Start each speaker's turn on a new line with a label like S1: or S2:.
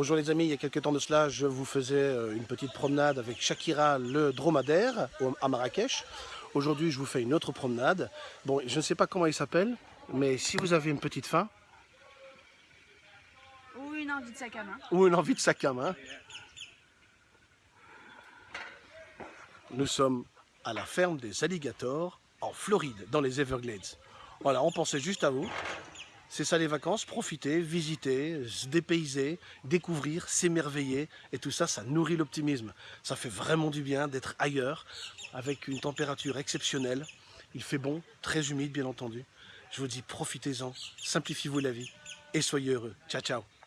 S1: Bonjour les amis, il y a quelques temps de cela, je vous faisais euh, une petite promenade avec Shakira le dromadaire à Marrakech. Aujourd'hui, je vous fais une autre promenade. Bon, je ne sais pas comment il s'appelle, mais si vous avez une petite faim...
S2: Ou une envie de sac à main.
S1: Ou une envie de sac à main. Nous sommes à la ferme des alligators en Floride, dans les Everglades. Voilà, on pensait juste à vous. C'est ça les vacances, profiter, visiter, se dépayser, découvrir, s'émerveiller. Et tout ça, ça nourrit l'optimisme. Ça fait vraiment du bien d'être ailleurs, avec une température exceptionnelle. Il fait bon, très humide bien entendu. Je vous dis profitez-en, simplifiez-vous la vie et soyez heureux. Ciao, ciao